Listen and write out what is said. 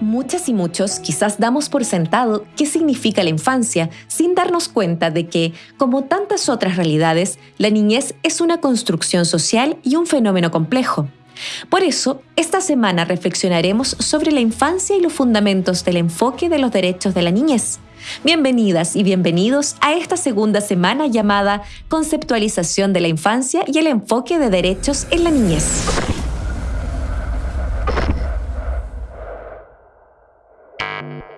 Muchas y muchos quizás damos por sentado qué significa la infancia sin darnos cuenta de que, como tantas otras realidades, la niñez es una construcción social y un fenómeno complejo. Por eso, esta semana reflexionaremos sobre la infancia y los fundamentos del enfoque de los derechos de la niñez. Bienvenidas y bienvenidos a esta segunda semana llamada Conceptualización de la infancia y el enfoque de derechos en la niñez. thank you